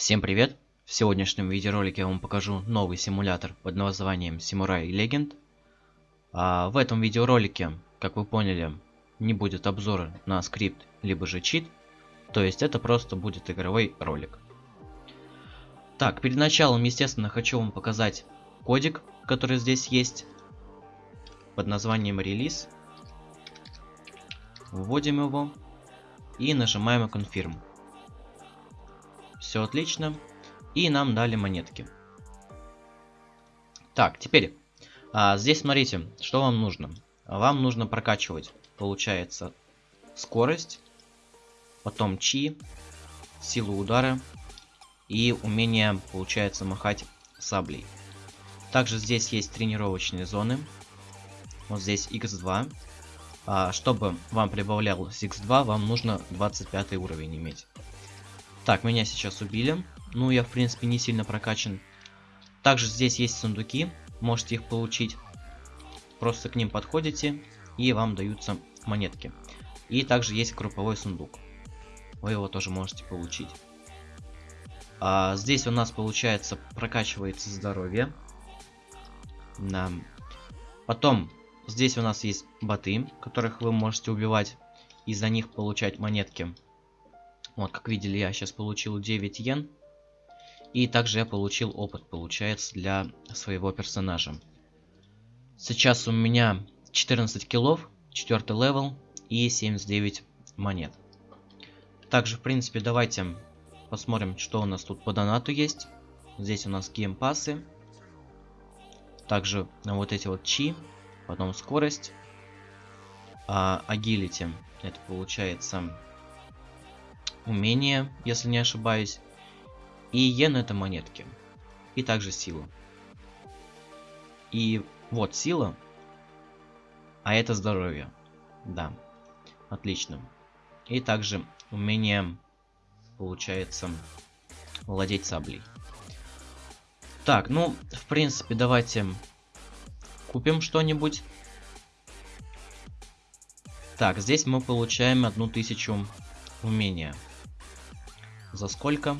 Всем привет! В сегодняшнем видеоролике я вам покажу новый симулятор под названием Samurai Legend. А в этом видеоролике, как вы поняли, не будет обзора на скрипт, либо же чит. То есть это просто будет игровой ролик. Так, перед началом, естественно, хочу вам показать кодик, который здесь есть. Под названием релиз. Вводим его и нажимаем Confirm. Все отлично. И нам дали монетки. Так, теперь. А, здесь смотрите, что вам нужно. Вам нужно прокачивать, получается, скорость, потом чи, силу удара и умение, получается, махать саблей. Также здесь есть тренировочные зоны. Вот здесь x2. А, чтобы вам прибавлялось x2, вам нужно 25 уровень иметь. Так, меня сейчас убили. Ну, я, в принципе, не сильно прокачан. Также здесь есть сундуки. Можете их получить. Просто к ним подходите, и вам даются монетки. И также есть групповой сундук. Вы его тоже можете получить. А, здесь у нас, получается, прокачивается здоровье. Да. Потом, здесь у нас есть боты, которых вы можете убивать. И за них получать монетки. Вот, как видели, я сейчас получил 9 йен. И также я получил опыт, получается, для своего персонажа. Сейчас у меня 14 kill ов, 4 level и 79 монет. Также, в принципе, давайте посмотрим, что у нас тут по донату есть. Здесь у нас геймпасы. Также вот эти вот чи, потом скорость. А, agility, это получается умение, если не ошибаюсь. И йен это монетки. И также сила. И вот сила. А это здоровье. Да. Отлично. И также умение, получается, владеть саблей. Так, ну, в принципе, давайте купим что-нибудь. Так, здесь мы получаем одну тысячу умения. За сколько?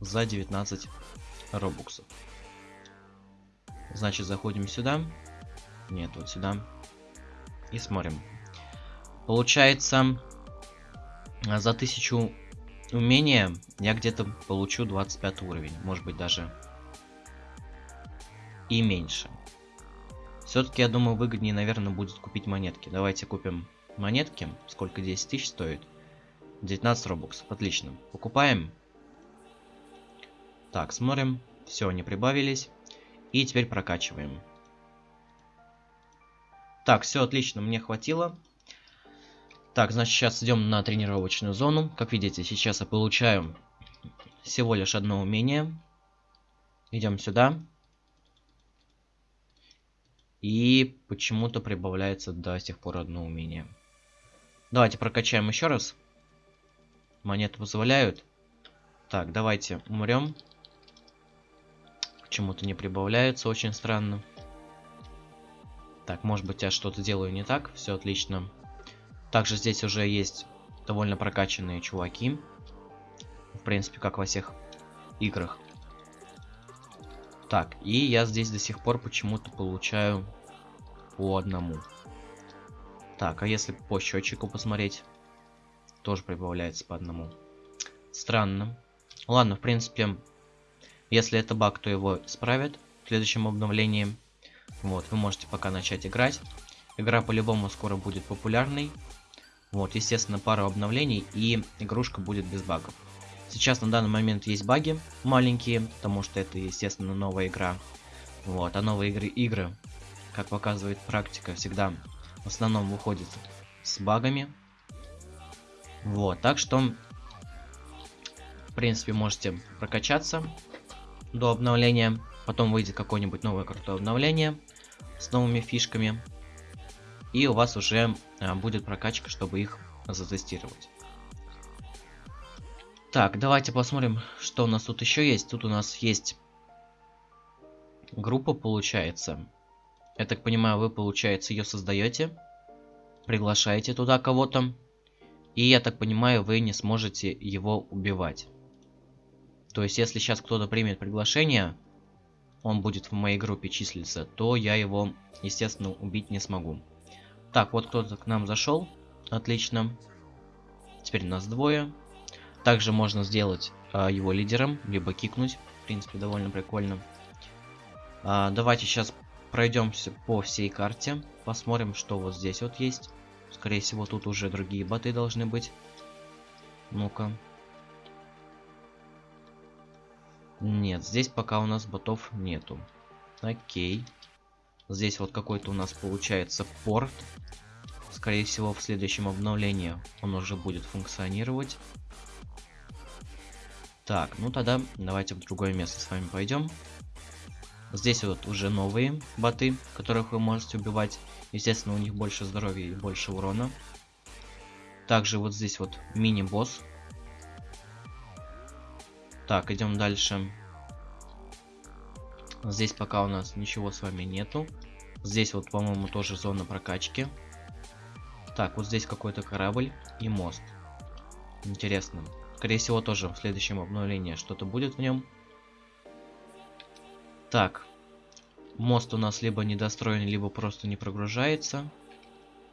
За 19 робуксов. Значит, заходим сюда. Нет, вот сюда. И смотрим. Получается, за 1000 умения я где-то получу 25 уровень. Может быть, даже и меньше. Все-таки, я думаю, выгоднее, наверное, будет купить монетки. Давайте купим монетки. Сколько 10 тысяч стоит? 19 робоксов. Отлично. Покупаем. Так, смотрим. Все, они прибавились. И теперь прокачиваем. Так, все отлично, мне хватило. Так, значит, сейчас идем на тренировочную зону. Как видите, сейчас я получаю всего лишь одно умение. Идем сюда. И почему-то прибавляется до сих пор одно умение. Давайте прокачаем еще раз. Монеты позволяют. Так, давайте умрем. Почему-то не прибавляется, очень странно. Так, может быть я что-то делаю не так. Все отлично. Также здесь уже есть довольно прокачанные чуваки. В принципе, как во всех играх. Так, и я здесь до сих пор почему-то получаю по одному. Так, а если по счетчику посмотреть? Тоже прибавляется по одному. Странно. Ладно, в принципе, если это баг, то его исправят в следующем обновлении. Вот, вы можете пока начать играть. Игра по-любому скоро будет популярной. Вот, естественно, пару обновлений и игрушка будет без багов. Сейчас на данный момент есть баги маленькие, потому что это, естественно, новая игра. Вот, а новые игры, игры, как показывает практика, всегда в основном выходят с багами. Вот, так что, в принципе, можете прокачаться до обновления. Потом выйдет какое-нибудь новое крутое обновление с новыми фишками. И у вас уже а, будет прокачка, чтобы их затестировать. Так, давайте посмотрим, что у нас тут еще есть. Тут у нас есть группа, получается. Я так понимаю, вы, получается, ее создаете. Приглашаете туда кого-то. И, я так понимаю, вы не сможете его убивать. То есть, если сейчас кто-то примет приглашение, он будет в моей группе числиться, то я его, естественно, убить не смогу. Так, вот кто-то к нам зашел. Отлично. Теперь нас двое. Также можно сделать а, его лидером, либо кикнуть. В принципе, довольно прикольно. А, давайте сейчас пройдемся по всей карте. Посмотрим, что вот здесь вот есть. Скорее всего, тут уже другие боты должны быть. Ну-ка. Нет, здесь пока у нас ботов нету. Окей. Здесь вот какой-то у нас получается порт. Скорее всего, в следующем обновлении он уже будет функционировать. Так, ну тогда давайте в другое место с вами пойдем. Здесь вот уже новые боты, которых вы можете убивать. Естественно, у них больше здоровья и больше урона. Также вот здесь вот мини-босс так, идем дальше. Здесь пока у нас ничего с вами нету. Здесь вот, по-моему, тоже зона прокачки. Так, вот здесь какой-то корабль и мост. Интересно. Скорее всего, тоже в следующем обновлении что-то будет в нем. Так. Мост у нас либо недостроен, либо просто не прогружается.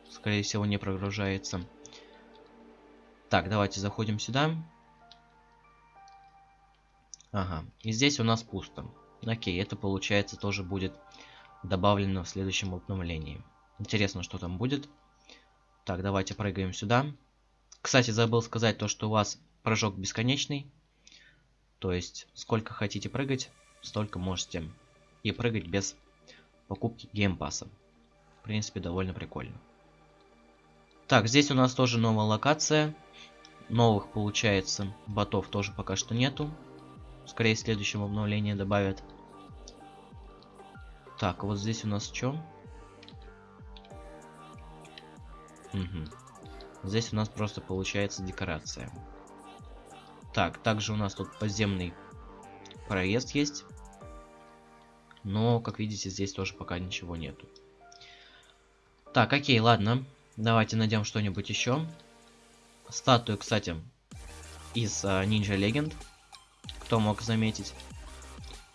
Скорее всего, не прогружается. Так, давайте заходим сюда. Ага, и здесь у нас пусто. Окей, это получается тоже будет добавлено в следующем обновлении. Интересно, что там будет. Так, давайте прыгаем сюда. Кстати, забыл сказать то, что у вас прыжок бесконечный. То есть, сколько хотите прыгать, столько можете и прыгать без покупки геймпаса. В принципе, довольно прикольно. Так, здесь у нас тоже новая локация. Новых, получается, ботов тоже пока что нету. Скорее, в следующем обновлении добавят. Так, вот здесь у нас что? Угу. Здесь у нас просто получается декорация. Так, также у нас тут подземный проезд есть. Но, как видите, здесь тоже пока ничего нету. Так, окей, ладно. Давайте найдем что-нибудь еще. Статую, кстати, из uh, Ninja Legend кто мог заметить.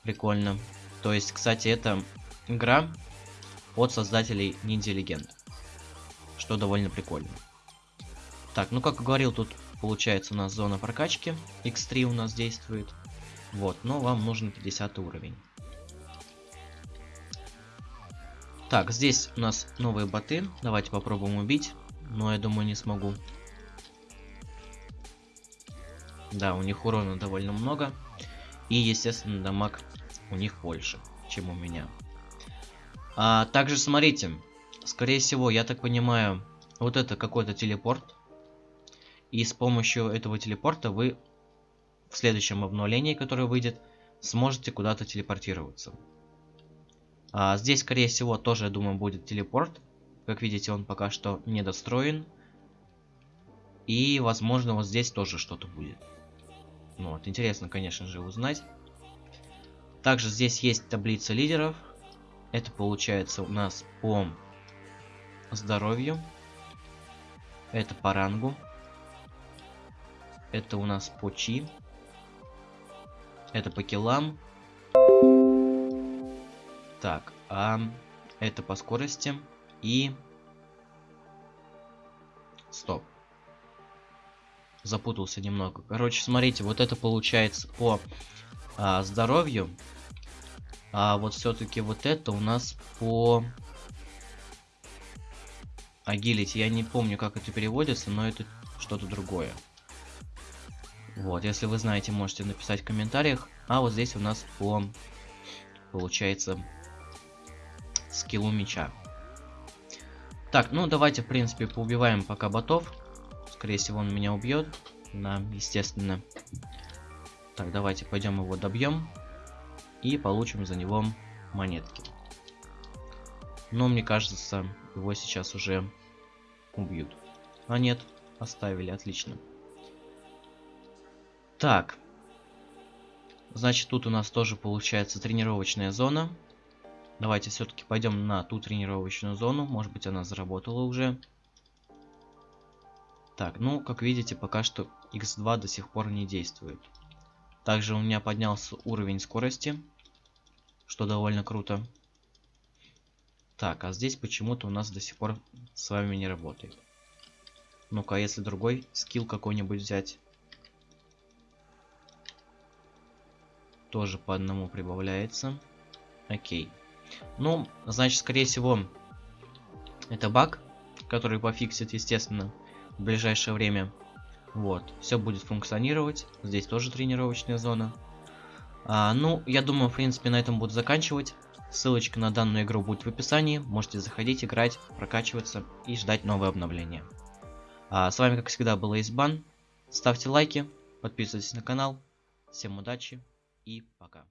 Прикольно. То есть, кстати, это игра от создателей Ninja Legend. Что довольно прикольно. Так, ну как говорил, тут получается у нас зона прокачки. X3 у нас действует. Вот, но вам нужен 50 уровень. Так, здесь у нас новые боты. Давайте попробуем убить. Но я думаю, не смогу. Да, у них урона довольно много. И, естественно, дамаг у них больше, чем у меня. А, также, смотрите, скорее всего, я так понимаю, вот это какой-то телепорт. И с помощью этого телепорта вы в следующем обновлении, которое выйдет, сможете куда-то телепортироваться. А, здесь, скорее всего, тоже, я думаю, будет телепорт. Как видите, он пока что недостроен. И, возможно, вот здесь тоже что-то будет. Ну вот, интересно, конечно же, узнать. Также здесь есть таблица лидеров. Это получается у нас по здоровью. Это по рангу. Это у нас по чи. Это по киллам. Так, а это по скорости. И... Стоп запутался немного. Короче, смотрите, вот это получается по а, здоровью. А вот все-таки вот это у нас по агилити. Я не помню, как это переводится, но это что-то другое. Вот, если вы знаете, можете написать в комментариях. А вот здесь у нас по, получается, скиллу меча. Так, ну давайте, в принципе, поубиваем пока ботов. Скорее всего, он меня убьет. Да, естественно. Так, давайте пойдем его добьем. И получим за него монетки. Но мне кажется, его сейчас уже убьют. А нет, оставили, отлично. Так. Значит, тут у нас тоже получается тренировочная зона. Давайте все-таки пойдем на ту тренировочную зону. Может быть, она заработала уже. Так, ну, как видите, пока что X2 до сих пор не действует. Также у меня поднялся уровень скорости, что довольно круто. Так, а здесь почему-то у нас до сих пор с вами не работает. Ну-ка, а если другой скилл какой-нибудь взять. Тоже по одному прибавляется. Окей. Ну, значит, скорее всего, это баг, который пофиксит, естественно, в ближайшее время. Вот, все будет функционировать. Здесь тоже тренировочная зона. А, ну, я думаю, в принципе, на этом буду заканчивать. Ссылочка на данную игру будет в описании. Можете заходить, играть, прокачиваться и ждать новые обновления. А, с вами, как всегда, был Избан. Ставьте лайки, подписывайтесь на канал. Всем удачи и пока.